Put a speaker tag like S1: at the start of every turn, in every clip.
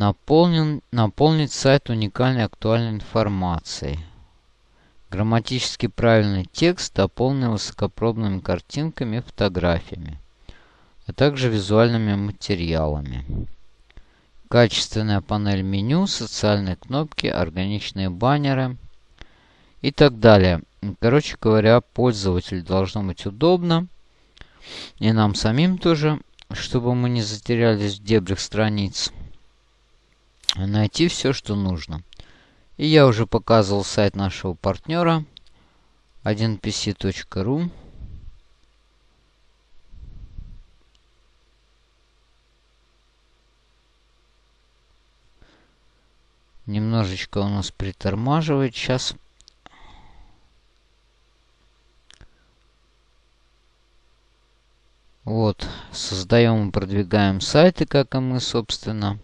S1: Наполнен, наполнить сайт уникальной актуальной информацией. Грамматически правильный текст дополнен высокопробными картинками и фотографиями, а также визуальными материалами. Качественная панель меню, социальные кнопки, органичные баннеры и так далее. Короче говоря, пользователю должно быть удобно. И нам самим тоже, чтобы мы не затерялись в дебрях страниц. Найти все, что нужно. И я уже показывал сайт нашего партнера 1pc.ru. Немножечко у нас притормаживает сейчас. Вот, создаем и продвигаем сайты, как и мы, собственно.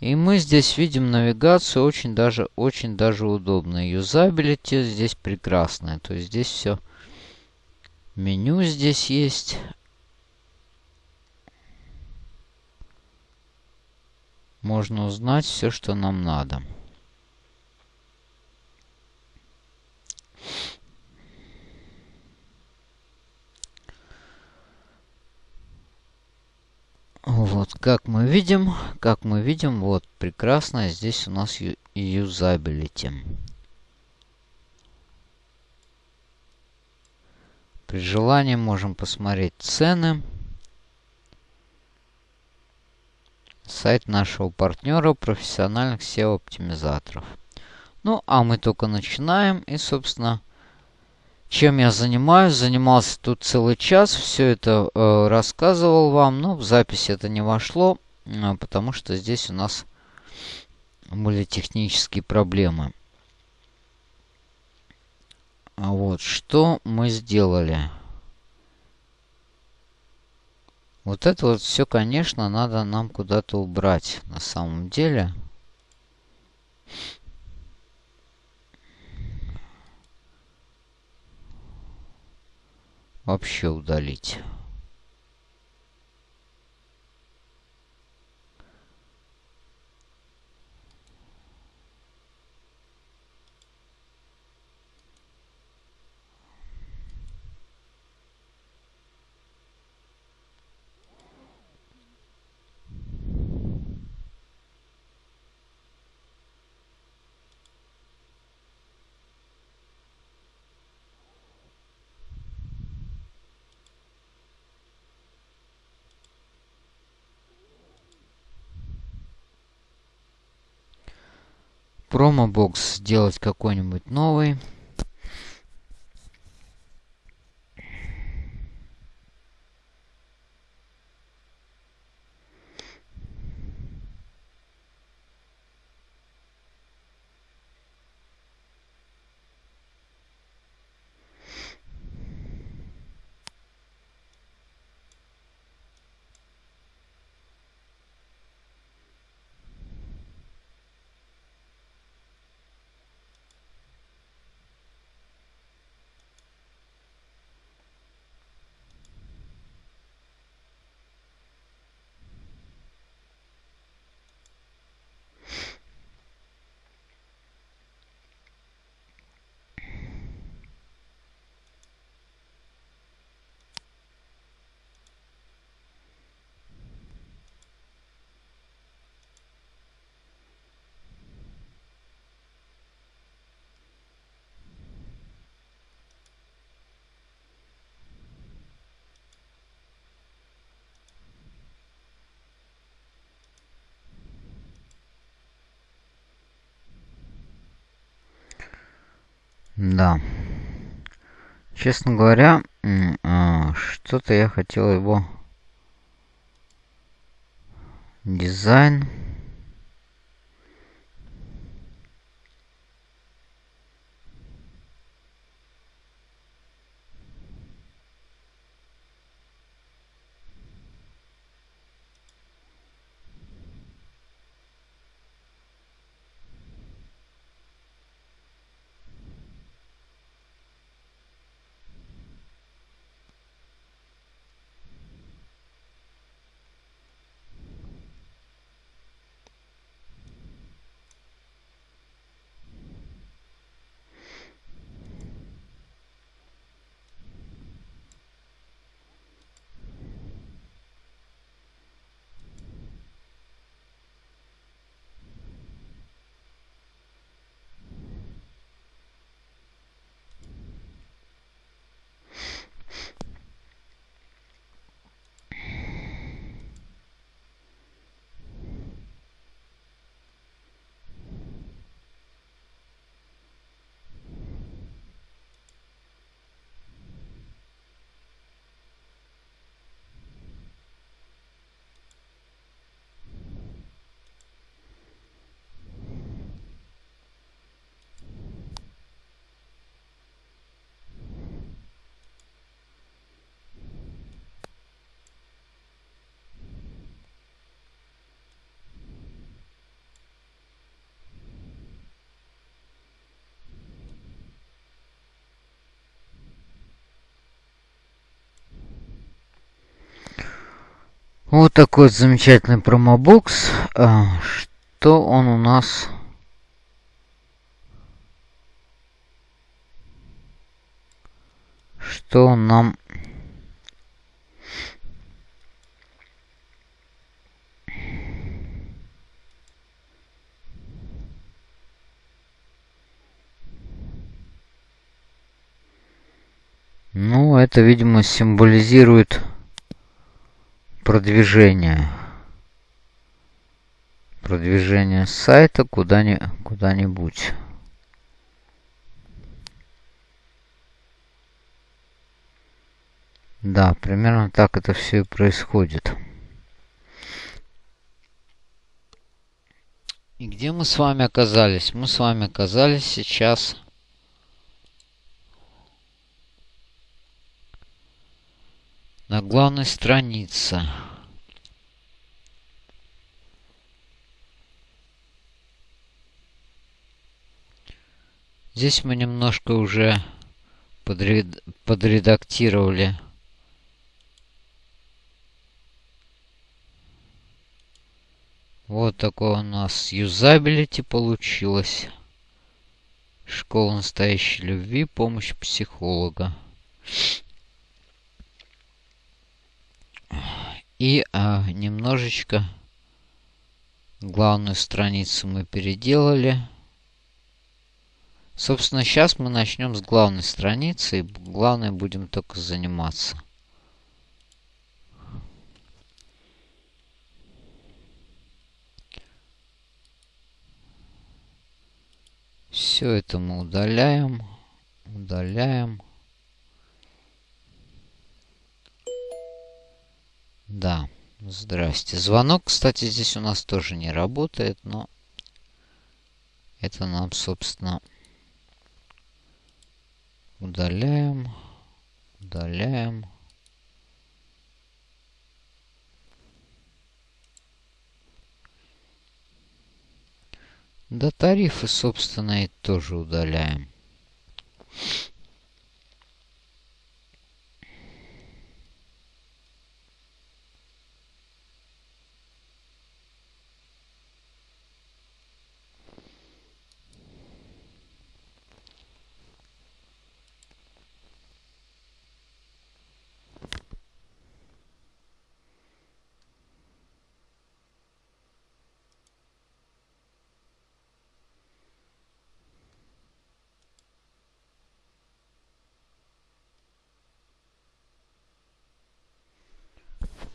S1: И мы здесь видим навигацию очень даже, очень даже удобно. Юзабилити здесь прекрасная. То есть здесь все. Меню здесь есть. Можно узнать все, что нам надо. Вот, как мы видим, как мы видим, вот, прекрасно, здесь у нас юзабилити. При желании можем посмотреть цены. Сайт нашего партнера профессиональных SEO-оптимизаторов. Ну, а мы только начинаем. И, собственно, чем я занимаюсь. Занимался тут целый час, все это э, рассказывал вам, но в запись это не вошло, э, потому что здесь у нас были технические проблемы. А вот, что мы сделали? Вот это вот все, конечно, надо нам куда-то убрать на самом деле. Вообще удалить. Промобокс сделать какой-нибудь новый. Да. Честно говоря, а, что-то я хотел его дизайн Вот такой замечательный промобокс. А, что он у нас... Что нам Ну, это, видимо, символизирует продвижение. Продвижение сайта куда-нибудь. Куда да, примерно так это все и происходит. И где мы с вами оказались? Мы с вами оказались сейчас на главной странице. Здесь мы немножко уже подред... подредактировали Вот такое у нас юзабилити получилось. Школа настоящей любви, помощь психолога. И а, немножечко главную страницу мы переделали. Собственно, сейчас мы начнем с главной страницы. И главное будем только заниматься. Все это мы удаляем. Удаляем. Да, здрасте. Звонок, кстати, здесь у нас тоже не работает, но это нам, собственно, удаляем, удаляем. Да тарифы, собственно, и тоже удаляем.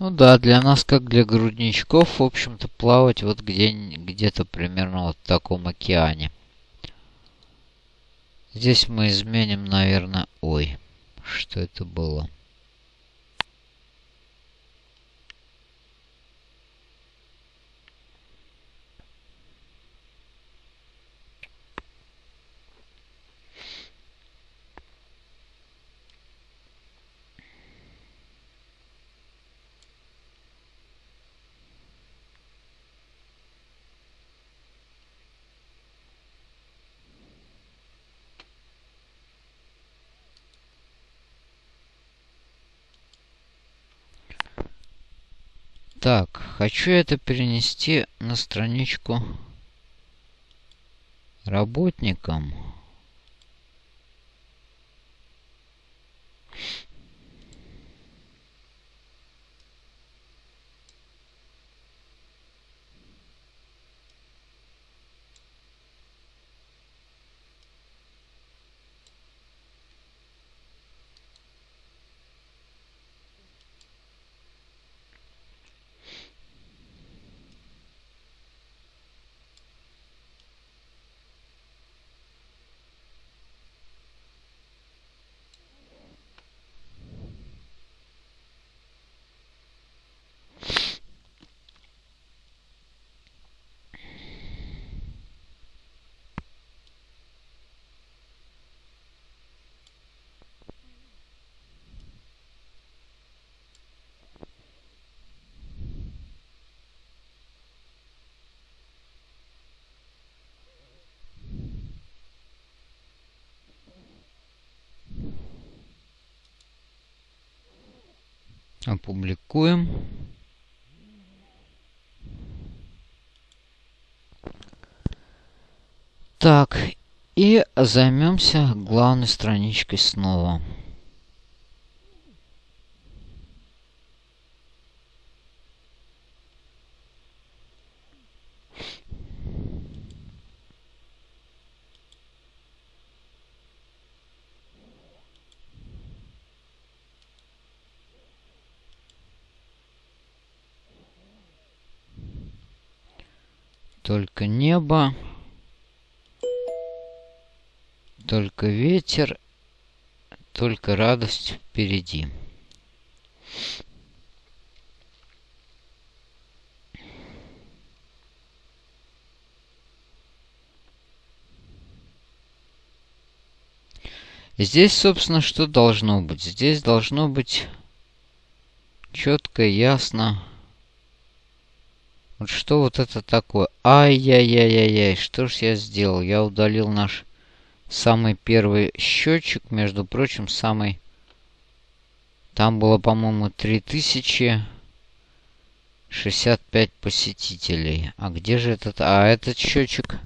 S1: Ну да, для нас, как для грудничков, в общем-то, плавать вот где, где-то примерно вот в таком океане. Здесь мы изменим, наверное... Ой, что это было? Так, хочу это перенести на страничку работникам. Опубликуем. Так, и займемся главной страничкой снова. Только небо. Только ветер. Только радость впереди. Здесь, собственно, что должно быть? Здесь должно быть четко, ясно. Вот что вот это такое? Ай-яй-яй-яй-яй, что ж я сделал? Я удалил наш самый первый счетчик, между прочим, самый... Там было, по-моему, 3065 посетителей. А где же этот... А этот счетчик,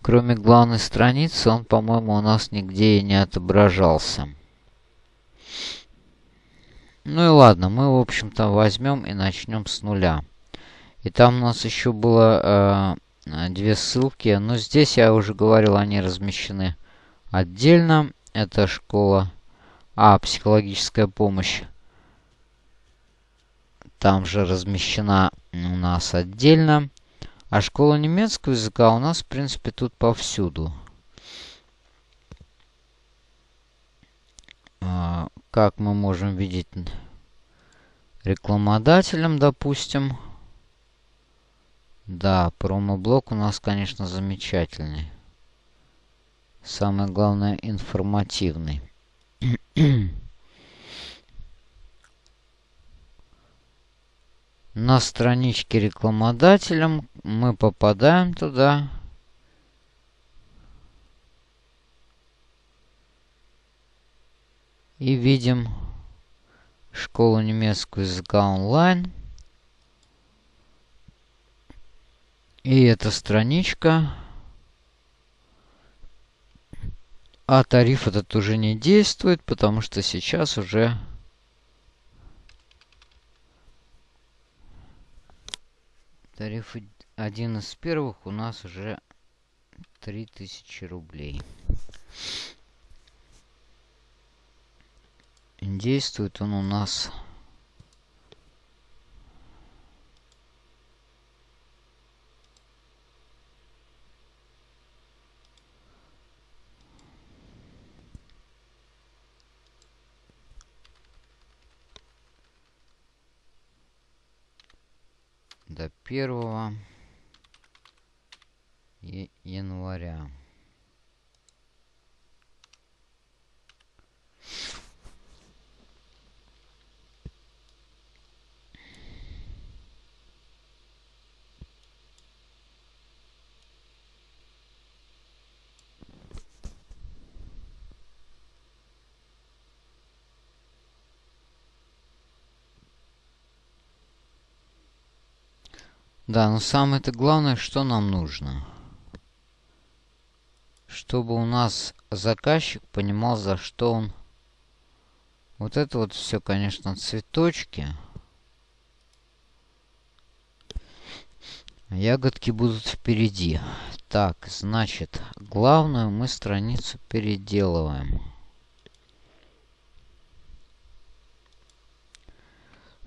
S1: кроме главной страницы, он, по-моему, у нас нигде и не отображался. Ну и ладно, мы, в общем-то, возьмем и начнем с нуля. И там у нас еще было э, две ссылки. Но здесь, я уже говорил, они размещены отдельно. Это школа А, психологическая помощь. Там же размещена у нас отдельно. А школа немецкого языка у нас, в принципе, тут повсюду. А, как мы можем видеть рекламодателем, допустим. Да, промоблок у нас, конечно, замечательный. Самое главное, информативный. На страничке рекламодателем мы попадаем туда. И видим школу немецкого языка онлайн. И эта страничка. А тариф этот уже не действует, потому что сейчас уже... Тариф один из первых у нас уже 3000 рублей. Действует он у нас до 1 января. Да, но самое-то главное, что нам нужно. Чтобы у нас заказчик понимал, за что он... Вот это вот все, конечно, цветочки. Ягодки будут впереди. Так, значит, главную мы страницу переделываем.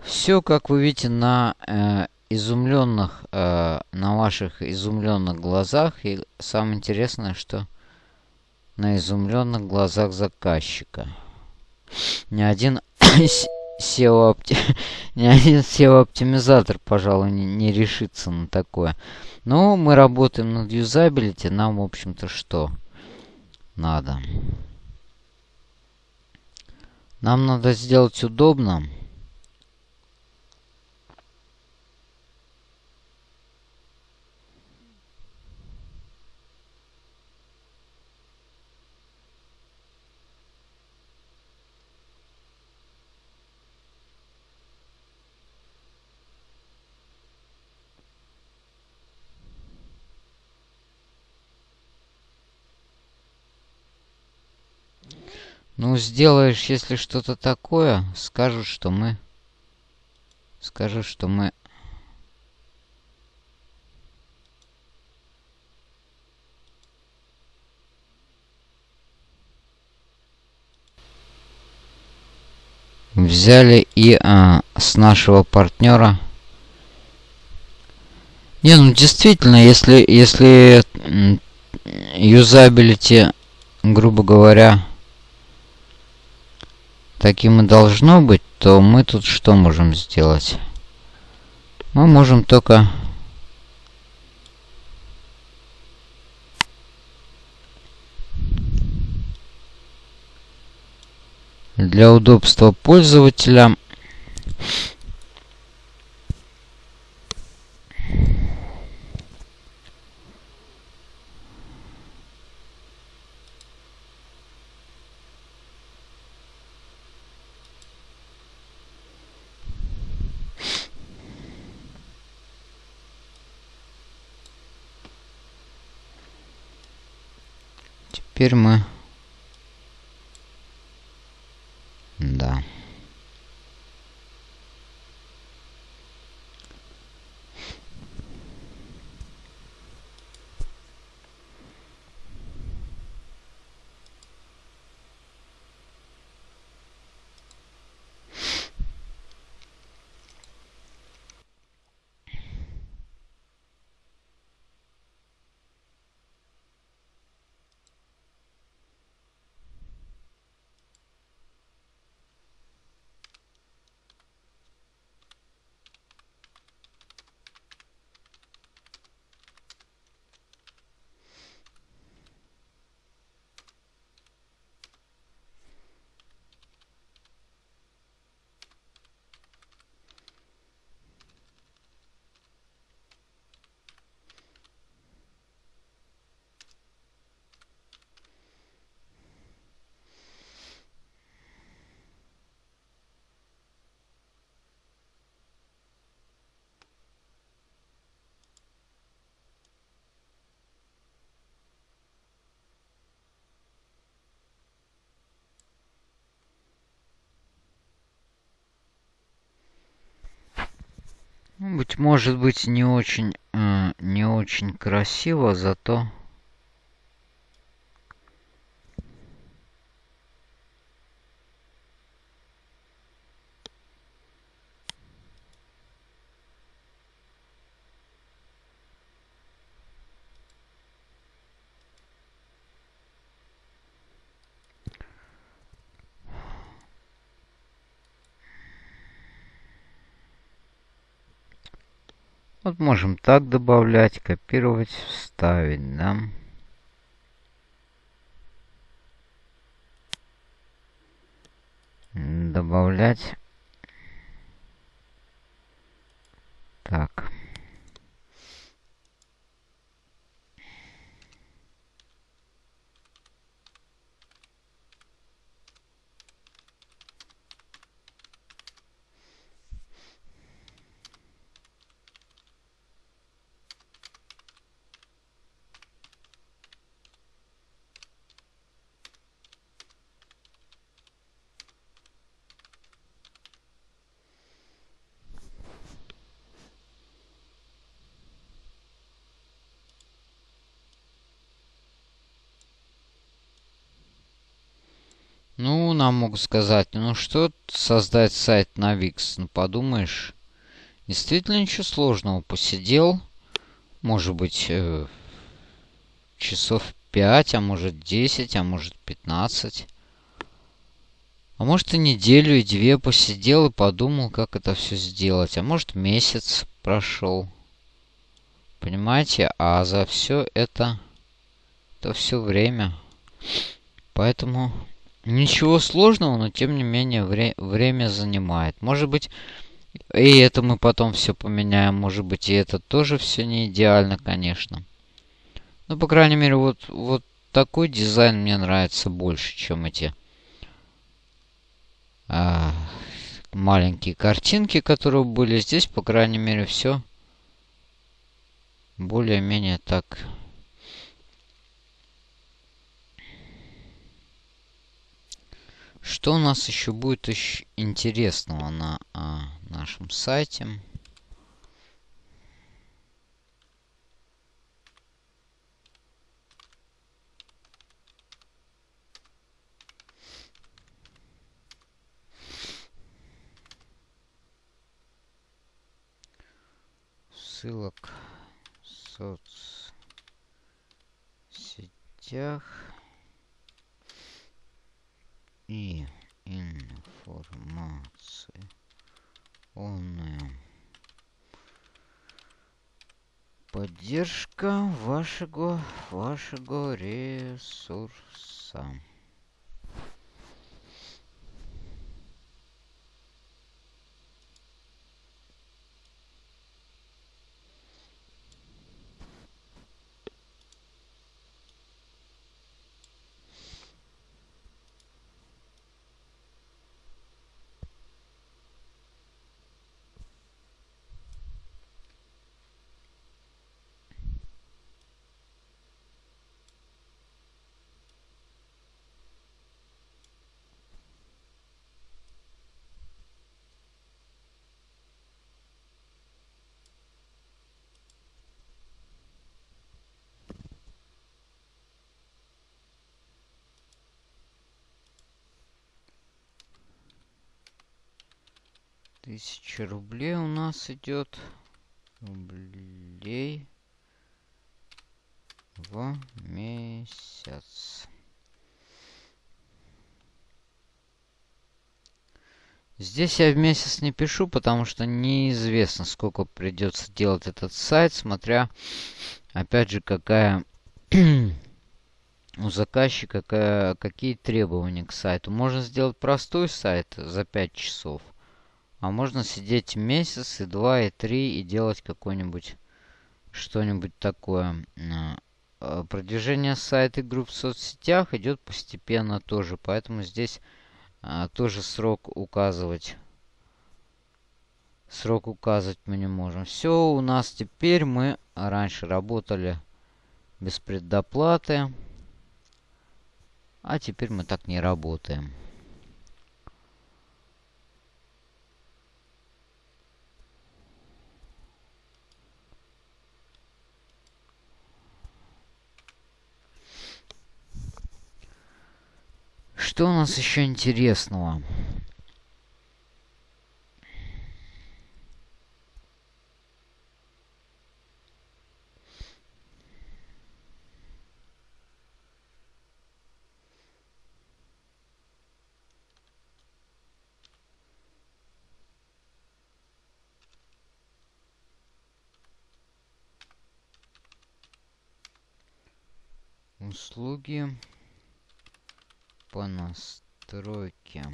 S1: Все, как вы видите, на э, изумленных, э, на ваших изумленных глазах. И самое интересное, что на изумленных глазах заказчика. Ни один SEO, опти... ни один SEO-оптимизатор, пожалуй, не, не решится на такое. Но мы работаем над юзабилити. Нам, в общем-то, что надо? Нам надо сделать удобно. Ну, сделаешь, если что-то такое, скажут, что мы... Скажут, что мы... Взяли и а, с нашего партнера... Не, ну действительно, если, если юзабилити, грубо говоря, таким и должно быть, то мы тут что можем сделать? Мы можем только... Для удобства пользователя теперь мы... Да. Ну, быть может быть не очень, э, не очень красиво, зато Вот можем так добавлять, копировать, вставить, да. Добавлять. Так. Ну, нам могут сказать, ну что создать сайт на Wix? Ну, подумаешь, действительно ничего сложного. Посидел, может быть, э, часов 5, а может 10, а может 15. А может и неделю, и две посидел и подумал, как это все сделать. А может месяц прошел. Понимаете? А за все это, это все время. Поэтому Ничего сложного, но тем не менее вре время занимает. Может быть, и это мы потом все поменяем. Может быть, и это тоже все не идеально, конечно. Но, по крайней мере, вот, вот такой дизайн мне нравится больше, чем эти а, маленькие картинки, которые были здесь. По крайней мере, все более-менее так Что у нас еще будет еще интересного на а, нашем сайте? ссылок в соцсетях и информации. Полная поддержка вашего вашего ресурса Тысяча рублей у нас идет. Рублей в месяц. Здесь я в месяц не пишу, потому что неизвестно, сколько придется делать этот сайт, смотря, опять же, какая у заказчика, какие требования к сайту. Можно сделать простой сайт за 5 часов. А можно сидеть месяц, и два, и три, и делать какой-нибудь что-нибудь такое. А, продвижение сайта и групп в соцсетях идет постепенно тоже, поэтому здесь а, тоже срок указывать. Срок указывать мы не можем. Все, у нас теперь мы раньше работали без предоплаты. А теперь мы так не работаем. Что у нас еще интересного? услуги по настройке.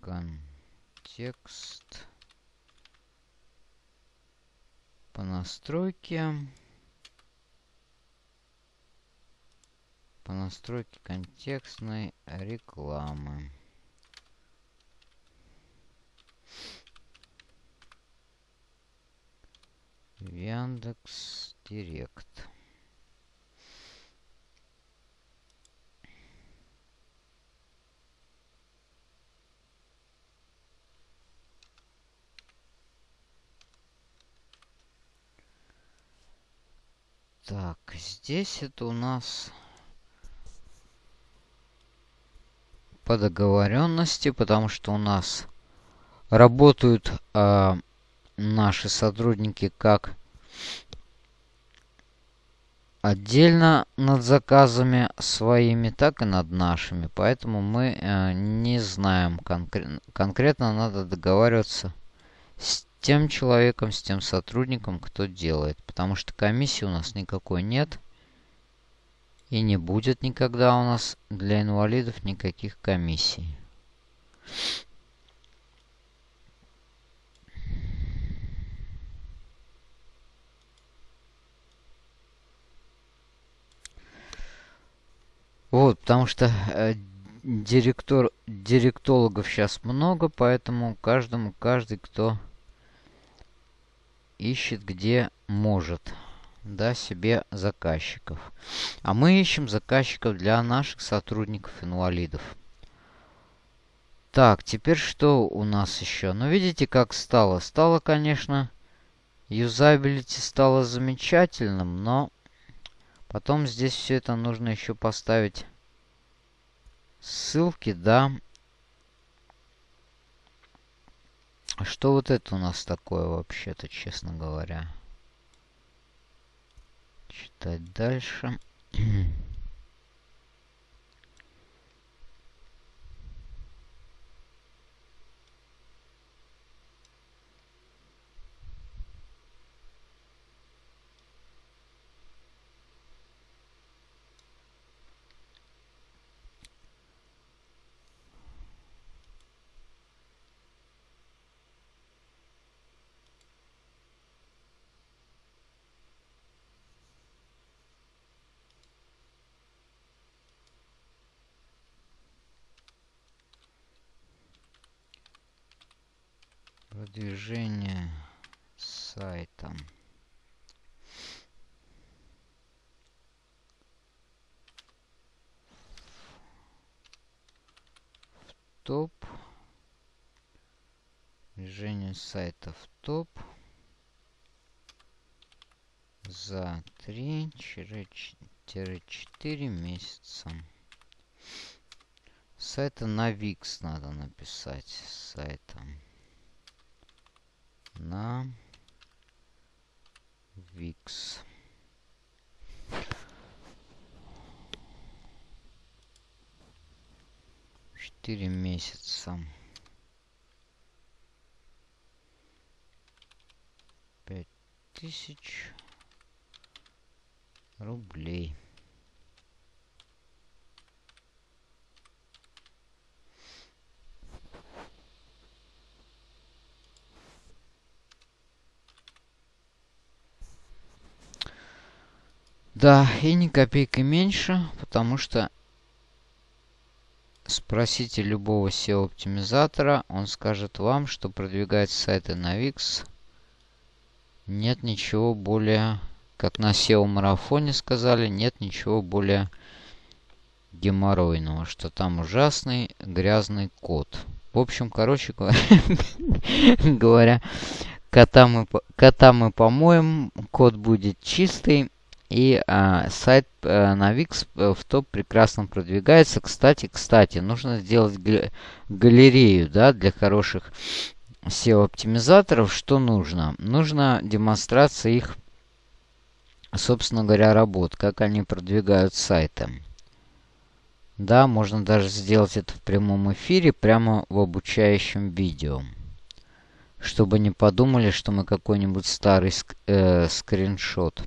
S1: Контекст. По настройке. По настройке контекстной рекламы. Яндекс Директ. Так, здесь это у нас по договоренности, потому что у нас работают э, наши сотрудники как отдельно над заказами своими, так и над нашими. Поэтому мы э, не знаем конкретно. Конкретно надо договариваться с тем человеком, с тем сотрудником, кто делает. Потому что комиссии у нас никакой нет. И не будет никогда у нас для инвалидов никаких комиссий. Вот, потому что э, директор, директологов сейчас много, поэтому каждому, каждый, кто ищет где может. да, себе заказчиков. А мы ищем заказчиков для наших сотрудников-инвалидов. Так, теперь что у нас еще? Ну, видите, как стало? Стало, конечно, юзабилити стало замечательным, но потом здесь все это нужно еще поставить ссылки, да. А что вот это у нас такое вообще-то, честно говоря? Читать дальше. Продвижение сайта. топ. Движение сайта в топ. За 3-4 месяца. Сайта на Викс надо написать. Сайта на Викс. Четыре месяца. Пять тысяч рублей. Да, и ни копейки меньше, потому что спросите любого SEO-оптимизатора, он скажет вам, что продвигать сайты на Wix нет ничего более, как на SEO-марафоне сказали, нет ничего более геморройного, что там ужасный грязный код. В общем, короче говоря, кота мы, кота мы помоем, код будет чистый, и а, сайт а, на Wix э, в топ прекрасно продвигается. Кстати, кстати, нужно сделать галерею да, для хороших SEO-оптимизаторов. Что нужно? Нужно демонстрация их, собственно говоря, работ, как они продвигают сайты. Да, можно даже сделать это в прямом эфире, прямо в обучающем видео. Чтобы не подумали, что мы какой-нибудь старый ск э, скриншот.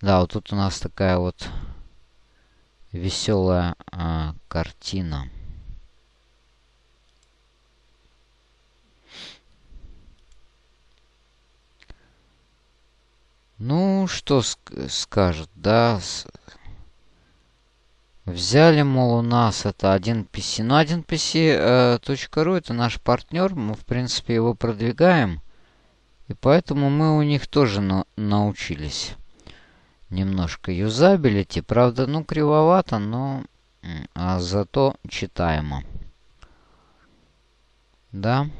S1: Да, вот тут у нас такая вот веселая а, картина. Ну, что ск скажет, да? С Взяли, мол, у нас это 1PC. Ну, 1PC.ru э, это наш партнер. Мы, в принципе, его продвигаем. И поэтому мы у них тоже на научились немножко юзабилити. Правда, ну, кривовато, но а зато читаемо. Да.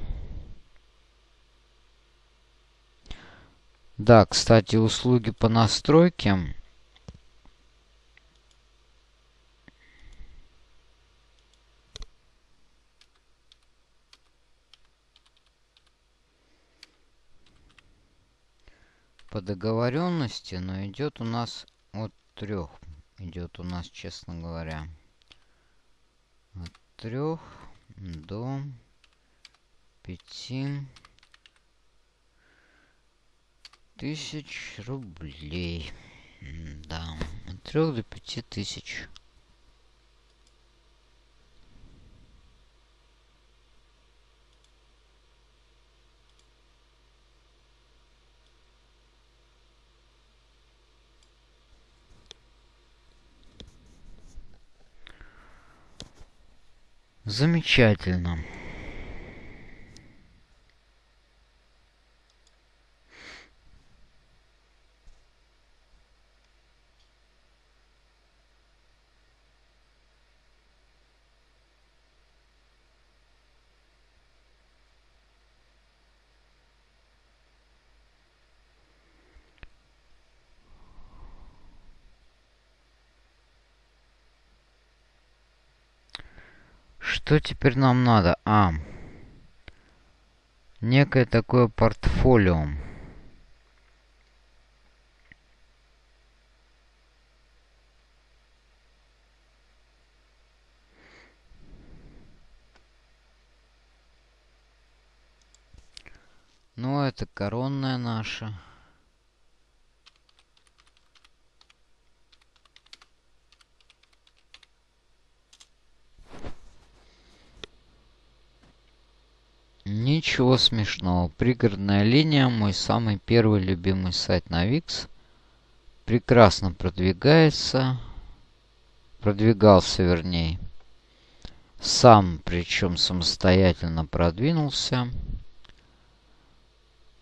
S1: Да, кстати, услуги по настройке. По договоренности, но идет у нас от трех. Идет у нас, честно говоря, от трех до пяти тысяч рублей. Да, от трех до пяти тысяч Замечательно. Что теперь нам надо? А, некое такое портфолио. Ну, это коронная наша. Ничего смешного. Пригородная линия, мой самый первый любимый сайт на Wix. Прекрасно продвигается. Продвигался, вернее. Сам, причем самостоятельно продвинулся.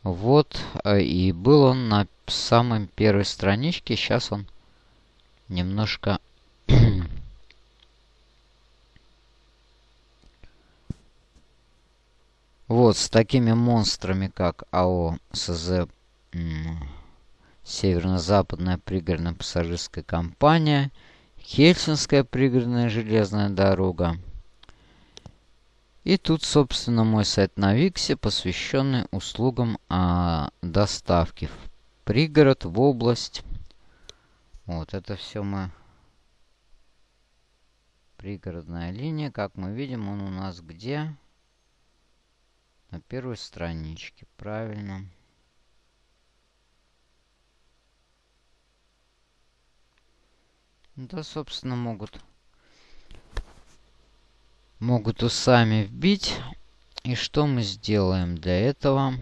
S1: Вот, э, и был он на самой первой страничке. Сейчас он немножко... вот, с такими монстрами, как АО СЗ Северно-Западная пригородная пассажирская компания, Хельсинская пригородная железная дорога, и тут, собственно, мой сайт на Виксе, посвященный услугам а, доставки в пригород, в область. Вот это все мы... Пригородная линия. Как мы видим, он у нас где? На первой страничке. Правильно. Да, собственно, могут могут усами вбить. И что мы сделаем для этого?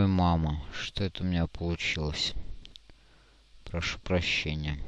S1: Ой, мама, что это у меня получилось? Прошу прощения.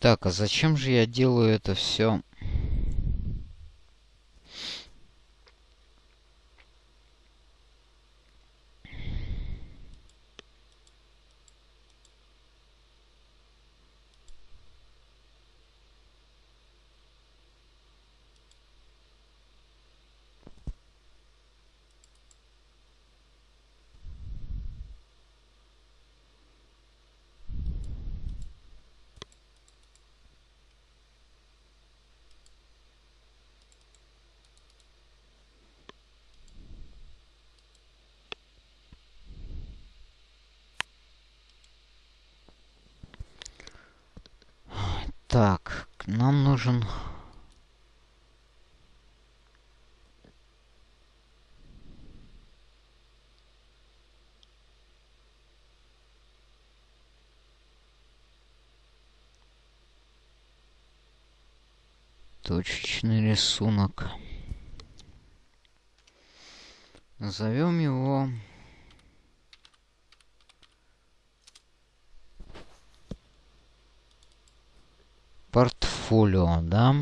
S1: Так, а зачем же я делаю это все? точечный рисунок. Назовем его портфолио, да?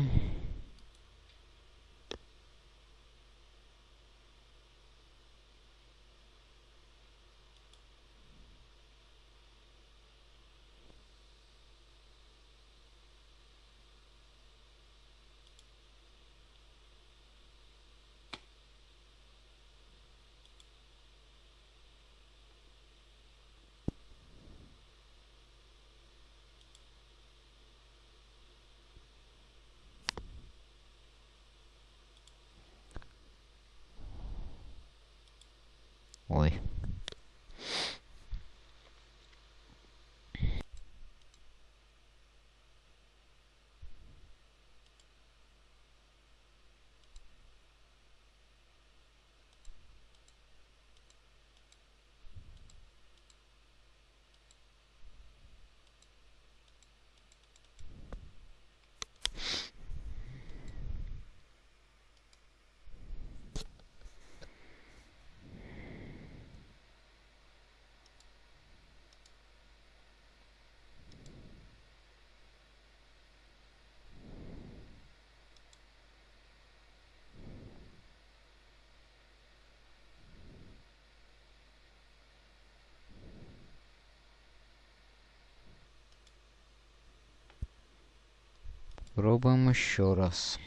S1: Пробуем еще раз.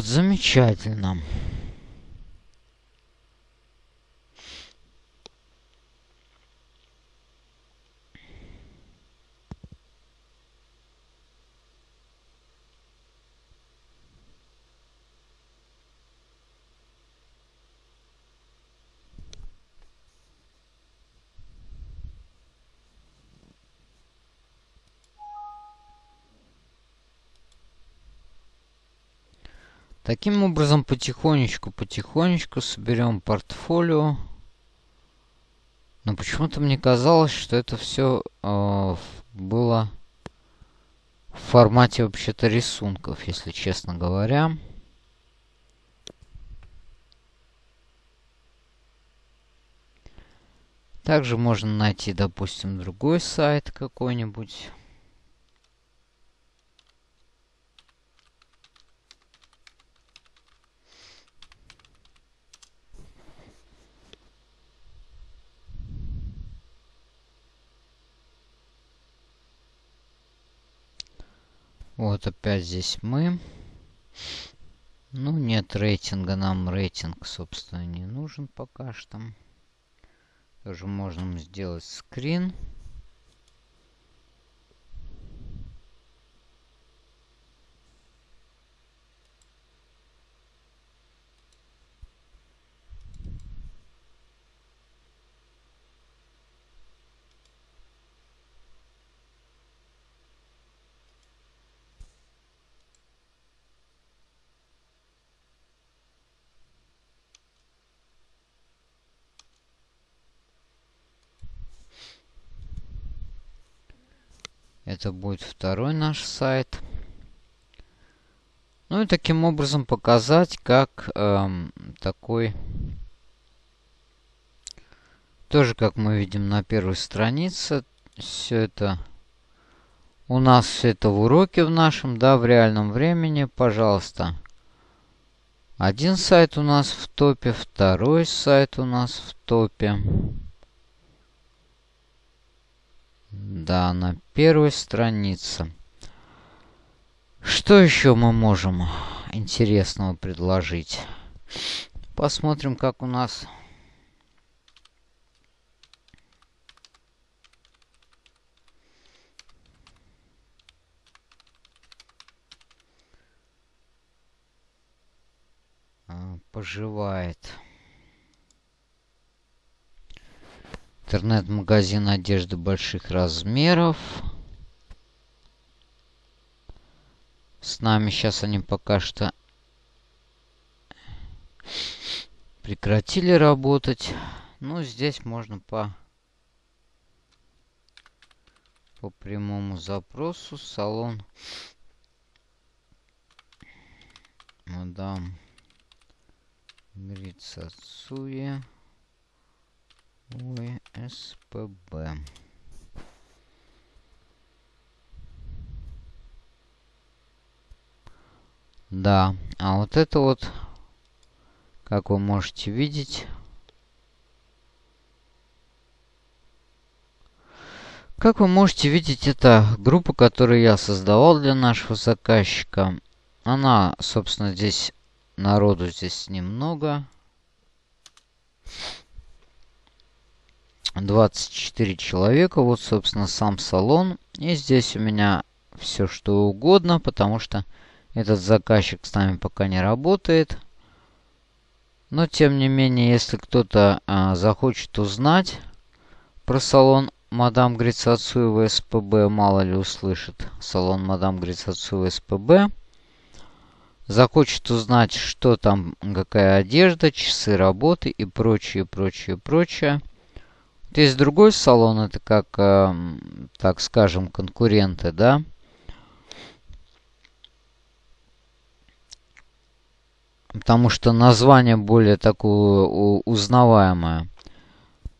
S1: Вот, замечательно. Таким образом, потихонечку-потихонечку соберем портфолио. Но почему-то мне казалось, что это все э, было в формате вообще-то рисунков, если честно говоря. Также можно найти, допустим, другой сайт какой-нибудь. Вот опять здесь мы. Ну, нет рейтинга, нам рейтинг, собственно, не нужен пока что. Тоже можем сделать скрин. Это будет второй наш сайт. Ну и таким образом показать, как эм, такой... Тоже, как мы видим на первой странице, все это... У нас все это в уроке в нашем, да, в реальном времени. Пожалуйста. Один сайт у нас в топе, второй сайт у нас в топе. Да, на первой странице. Что еще мы можем интересного предложить? Посмотрим, как у нас... А, поживает. Интернет-магазин одежды больших размеров. С нами сейчас они пока что прекратили работать. Ну, здесь можно по, по прямому запросу салон мадам Грицацуя ОСПБ. Да, а вот это вот, как вы можете видеть, как вы можете видеть, это группа, которую я создавал для нашего заказчика. Она, собственно, здесь, народу здесь немного. 24 человека. Вот, собственно, сам салон. И здесь у меня все что угодно, потому что этот заказчик с нами пока не работает. Но, тем не менее, если кто-то а, захочет узнать про салон Мадам Грицацуева СПБ, мало ли услышит салон Мадам Грицацуева СПБ, захочет узнать, что там, какая одежда, часы работы и прочее, прочее, прочее. Вот есть другой салон, это как, э, так скажем, конкуренты, да, потому что название более такое узнаваемое.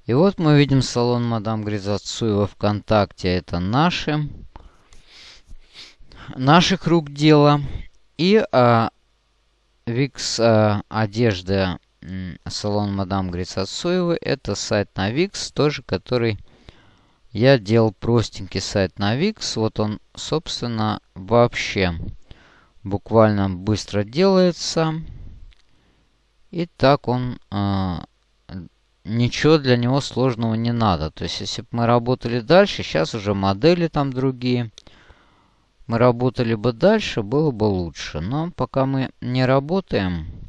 S1: И вот мы видим салон Мадам Гризацуева ВКонтакте. Это наши. Наших рук дело. И а, Викс а, одежда салон Мадам Грицацуевой. Это сайт на Викс, тоже который я делал простенький сайт на Викс. Вот он, собственно, вообще буквально быстро делается. И так он... Э, ничего для него сложного не надо. То есть, если бы мы работали дальше, сейчас уже модели там другие. Мы работали бы дальше, было бы лучше. Но пока мы не работаем...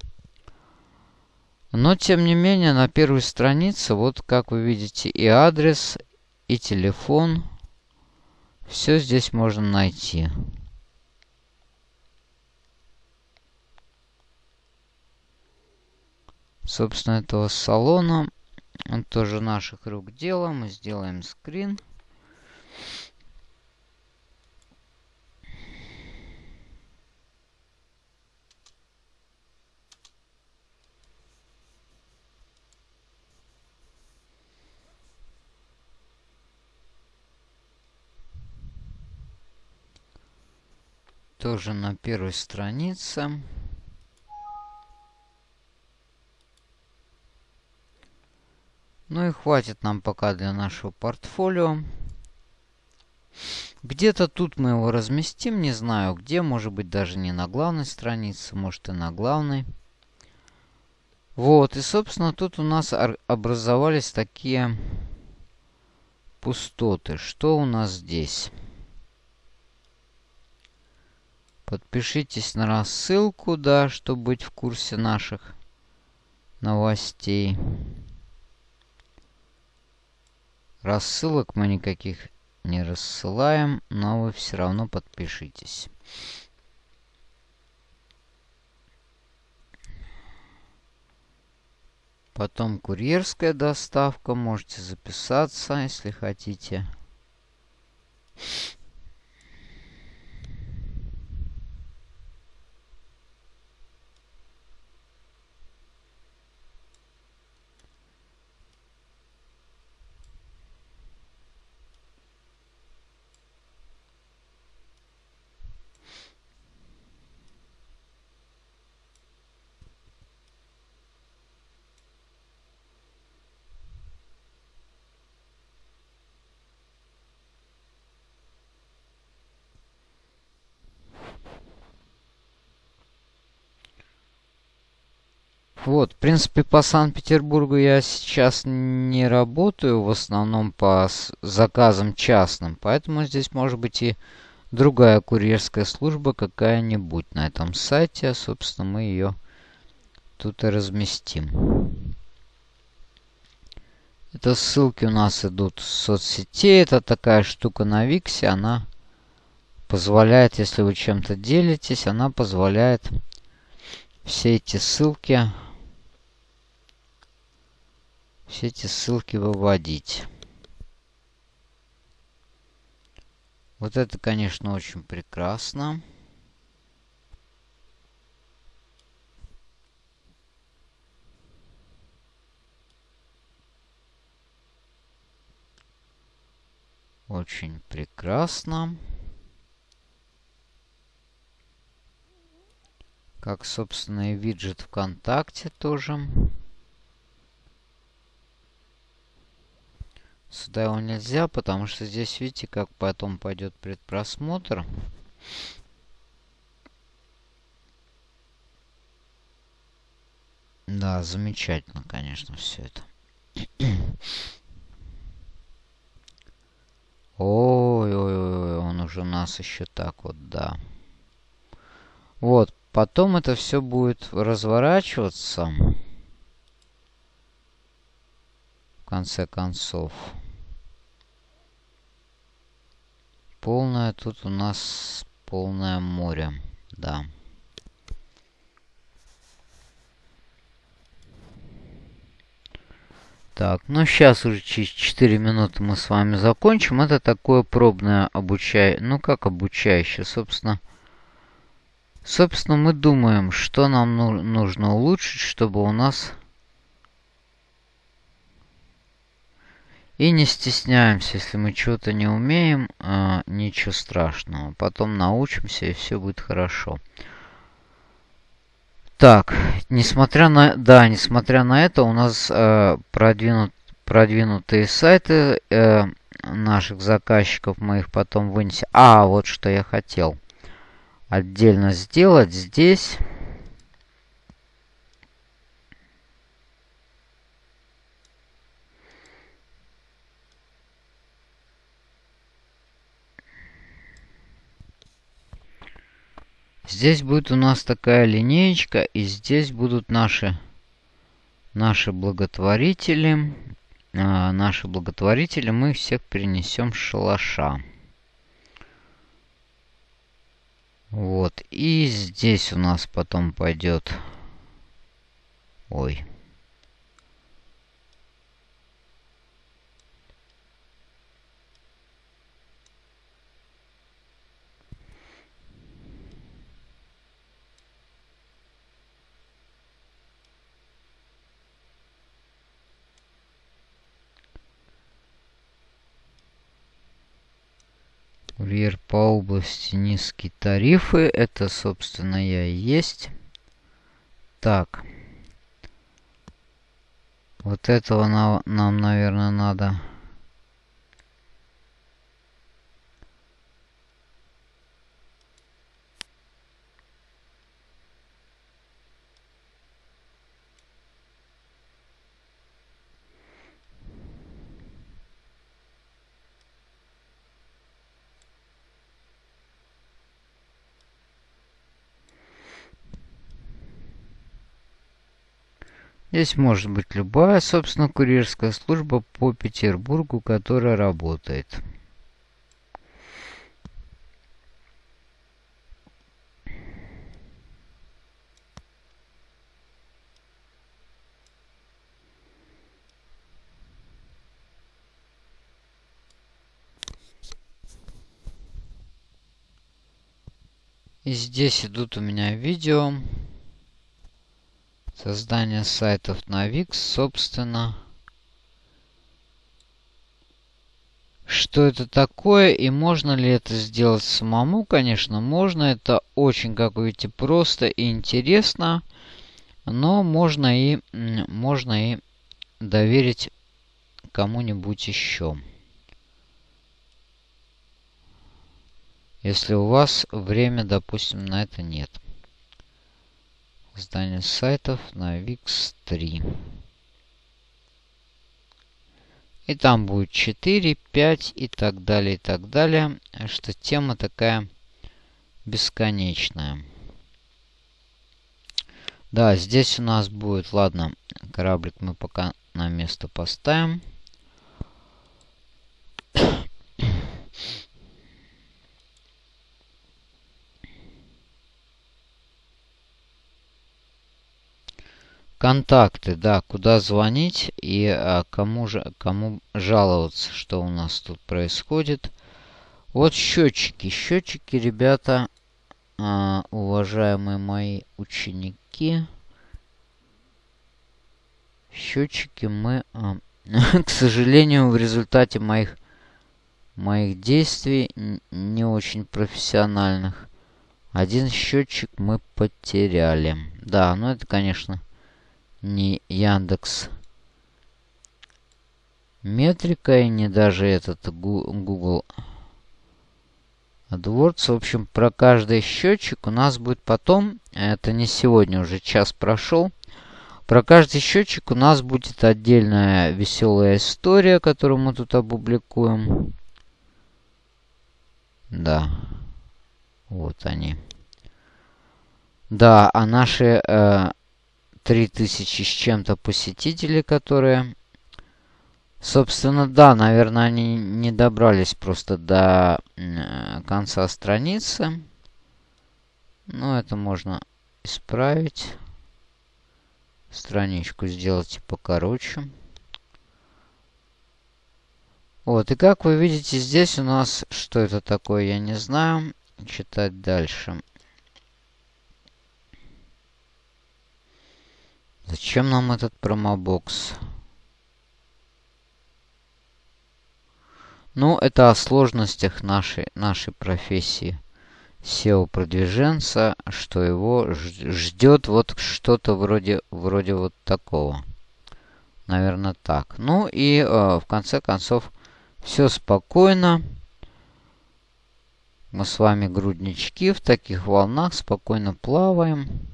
S1: Но, тем не менее, на первой странице, вот как вы видите, и адрес, и телефон. Все здесь можно найти. собственно, этого салона. Он тоже наших рук дело. Мы сделаем скрин. Тоже на первой странице. Ну и хватит нам пока для нашего портфолио. Где-то тут мы его разместим, не знаю где, может быть даже не на главной странице, может и на главной. Вот, и собственно тут у нас образовались такие пустоты. Что у нас здесь? Подпишитесь на рассылку, да, чтобы быть в курсе наших новостей. Рассылок мы никаких не рассылаем, но вы все равно подпишитесь. Потом курьерская доставка. Можете записаться, если хотите. Вот, в принципе, по Санкт-Петербургу я сейчас не работаю, в основном по заказам частным, поэтому здесь может быть и другая курьерская служба какая-нибудь на этом сайте. Собственно, мы ее тут и разместим. Это ссылки у нас идут с соцсетей. Это такая штука на Виксе. Она позволяет, если вы чем-то делитесь, она позволяет все эти ссылки все эти ссылки выводить. Вот это, конечно, очень прекрасно. Очень прекрасно. Как, собственно, и виджет ВКонтакте тоже. Сюда его нельзя, потому что здесь, видите, как потом пойдет предпросмотр. Да, замечательно, конечно, все это. Ой-ой-ой, он уже у нас еще так вот, да. Вот, потом это все будет разворачиваться. В конце концов. Полное тут у нас полное море, да. Так, ну сейчас уже через 4 минуты мы с вами закончим. Это такое пробное обучающее, ну как обучающее, собственно. Собственно, мы думаем, что нам ну нужно улучшить, чтобы у нас И не стесняемся, если мы чего-то не умеем, э, ничего страшного. Потом научимся, и все будет хорошо. Так, несмотря на, да, несмотря на это, у нас э, продвинут, продвинутые сайты э, наших заказчиков, мы их потом вынесем. А, вот что я хотел отдельно сделать здесь. Здесь будет у нас такая линеечка, и здесь будут наши, наши благотворители. А, наши благотворители мы всех перенесем с шалаша. Вот. И здесь у нас потом пойдет... Ой. По области низкие тарифы. Это, собственно, я и есть. Так. Вот этого нам, наверное, надо Здесь может быть любая, собственно, курьерская служба по Петербургу, которая работает. И здесь идут у меня видео. Создание сайтов на Wix, собственно. Что это такое и можно ли это сделать самому? Конечно, можно. Это очень, как вы видите, просто и интересно. Но можно и, можно и доверить кому-нибудь еще. Если у вас время, допустим, на это нет. Создание сайтов на VIX 3. И там будет 4, 5 и так далее, и так далее. Что тема такая бесконечная. Да, здесь у нас будет, ладно, кораблик мы пока на место поставим. Контакты, да, куда звонить и а, кому, же, кому жаловаться, что у нас тут происходит. Вот счетчики. Счетчики, ребята, а, уважаемые мои ученики. Счетчики мы, а, к сожалению, в результате моих моих действий не очень профессиональных. Один счетчик мы потеряли. Да, ну это, конечно, не Яндекс Метрика и не даже этот Google AdWords. В общем, про каждый счетчик у нас будет потом, это не сегодня, уже час прошел. Про каждый счетчик у нас будет отдельная веселая история, которую мы тут опубликуем. Да. Вот они. Да, а наши э, 3000 с чем-то посетителей, которые... Собственно, да, наверное, они не добрались просто до э, конца страницы. Но это можно исправить. Страничку сделать покороче. Вот, и как вы видите, здесь у нас, что это такое, я не знаю. Читать дальше. Зачем нам этот промобокс? Ну, это о сложностях нашей, нашей профессии. SEO-продвиженца, что его ждет вот что-то вроде, вроде вот такого. Наверное, так. Ну и э, в конце концов все спокойно. Мы с вами груднички в таких волнах спокойно плаваем.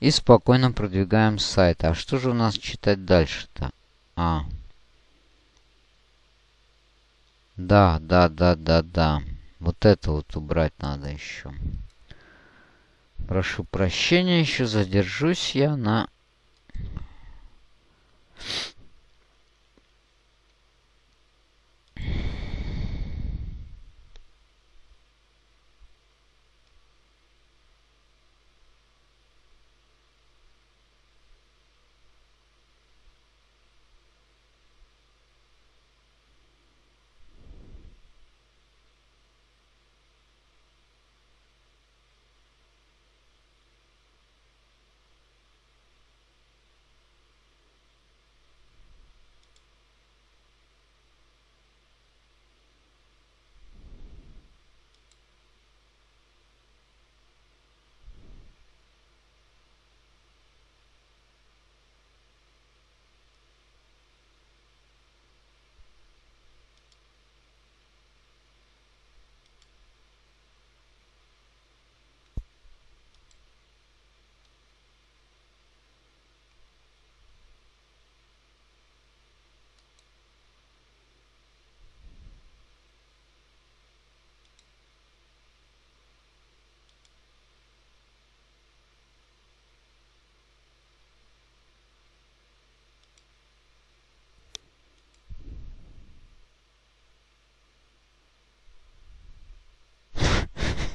S1: И спокойно продвигаем сайт. А что же у нас читать дальше-то? А. Да, да, да, да, да. Вот это вот убрать надо еще. Прошу прощения, еще задержусь я на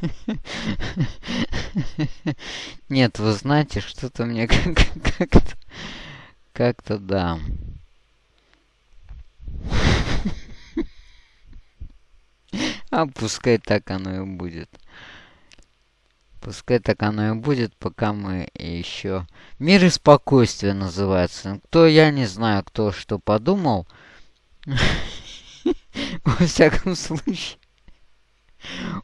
S1: Нет, вы знаете, что-то мне как-то... Как-то да. А пускай так оно и будет. Пускай так оно и будет, пока мы еще... Мир и спокойствие называется. Кто, я не знаю, кто что подумал. Во всяком случае...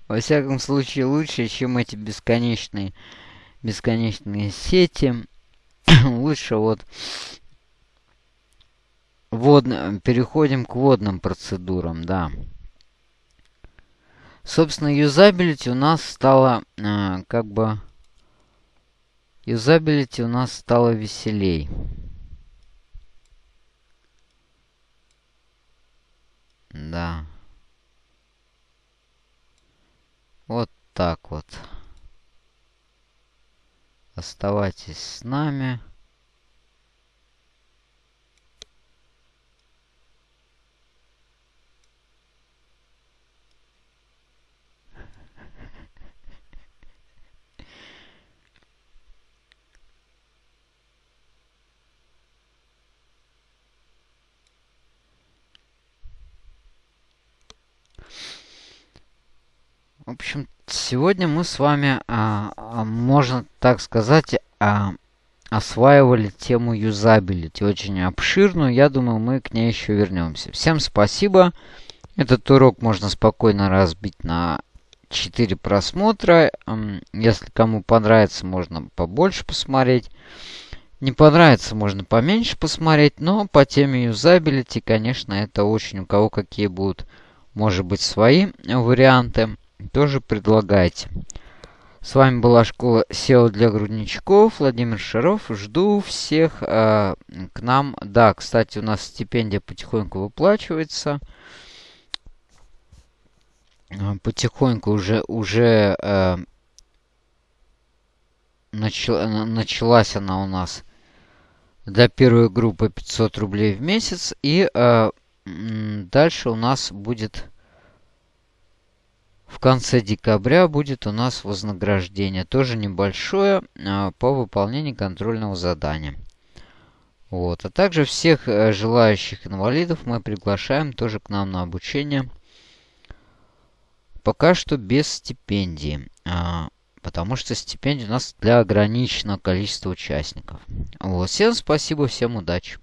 S1: Во всяком случае, лучше, чем эти бесконечные, бесконечные сети. лучше вот водно, переходим к водным процедурам, да. Собственно, юзабилити у нас стало э, как бы... Юзабилити у нас стало веселей. Да. Вот так вот. Оставайтесь с нами. В общем, сегодня мы с вами, а, а, можно так сказать, а, осваивали тему юзабилити, очень обширную. Я думаю, мы к ней еще вернемся. Всем спасибо. Этот урок можно спокойно разбить на 4 просмотра. Если кому понравится, можно побольше посмотреть. Не понравится, можно поменьше посмотреть. Но по теме юзабилити, конечно, это очень у кого какие будут, может быть, свои варианты. Тоже предлагайте. С вами была школа SEO для грудничков. Владимир Шаров. Жду всех э, к нам. Да, кстати, у нас стипендия потихоньку выплачивается. А, потихоньку уже, уже э, начала, началась она у нас для первой группы 500 рублей в месяц. И э, дальше у нас будет в конце декабря будет у нас вознаграждение, тоже небольшое, а, по выполнению контрольного задания. Вот. А также всех э, желающих инвалидов мы приглашаем тоже к нам на обучение. Пока что без стипендии. А, потому что стипендия у нас для ограниченного количества участников. Вот. Всем спасибо, всем удачи.